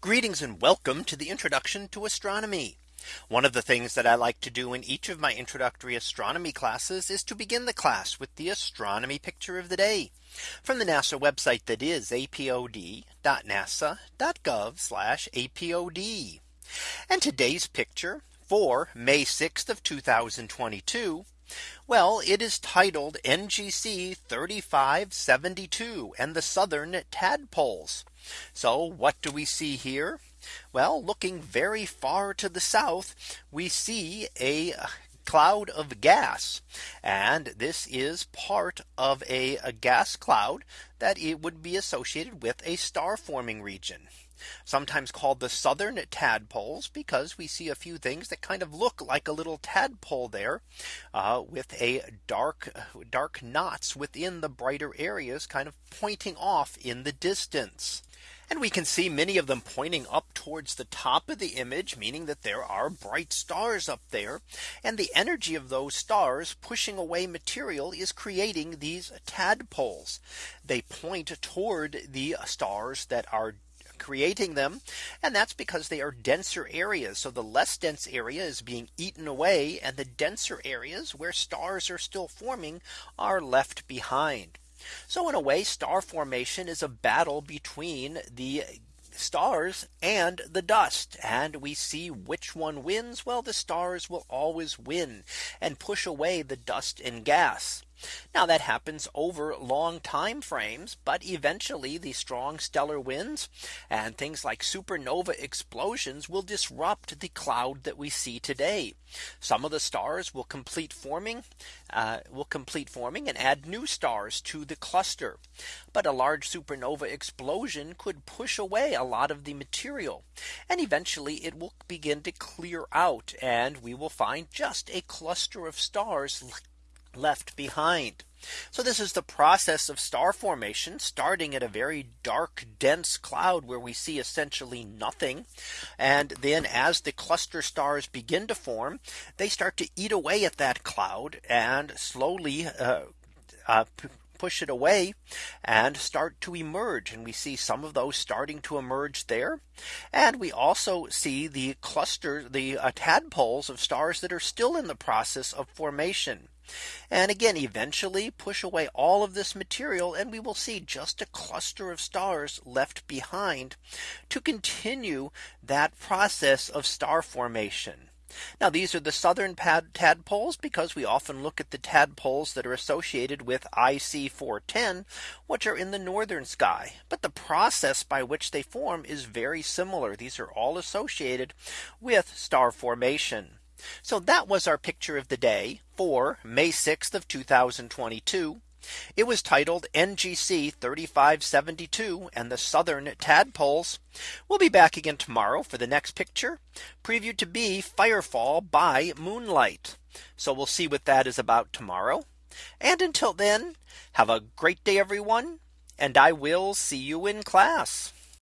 Greetings and welcome to the introduction to astronomy. One of the things that I like to do in each of my introductory astronomy classes is to begin the class with the astronomy picture of the day from the NASA website that is apod.nasa.gov apod. And today's picture for May 6th of 2022. Well, it is titled NGC 3572 and the southern tadpoles. So what do we see here? Well, looking very far to the south, we see a cloud of gas. And this is part of a, a, gas cloud that it would be associated with a star forming region sometimes called the southern tadpoles because we see a few things that kind of look like a little tadpole there uh, with a dark dark knots within the brighter areas kind of pointing off in the distance. And we can see many of them pointing up towards the top of the image, meaning that there are bright stars up there. And the energy of those stars pushing away material is creating these tadpoles. They point toward the stars that are creating them. And that's because they are denser areas. So the less dense area is being eaten away and the denser areas where stars are still forming are left behind. So in a way star formation is a battle between the stars and the dust and we see which one wins well the stars will always win and push away the dust and gas now that happens over long time frames, but eventually the strong stellar winds and things like supernova explosions will disrupt the cloud that we see today. Some of the stars will complete forming uh, will complete forming and add new stars to the cluster. But a large supernova explosion could push away a lot of the material. And eventually it will begin to clear out and we will find just a cluster of stars left behind. So this is the process of star formation starting at a very dark dense cloud where we see essentially nothing. And then as the cluster stars begin to form, they start to eat away at that cloud and slowly uh, uh, push it away and start to emerge. And we see some of those starting to emerge there. And we also see the cluster, the uh, tadpoles of stars that are still in the process of formation. And again, eventually push away all of this material and we will see just a cluster of stars left behind to continue that process of star formation. Now these are the southern tadpoles because we often look at the tadpoles that are associated with IC 410 which are in the northern sky. But the process by which they form is very similar. These are all associated with star formation. So that was our picture of the day for May 6th of 2022. It was titled NGC 3572 and the southern tadpoles. We'll be back again tomorrow for the next picture previewed to be Firefall by moonlight. So we'll see what that is about tomorrow. And until then, have a great day, everyone. And I will see you in class.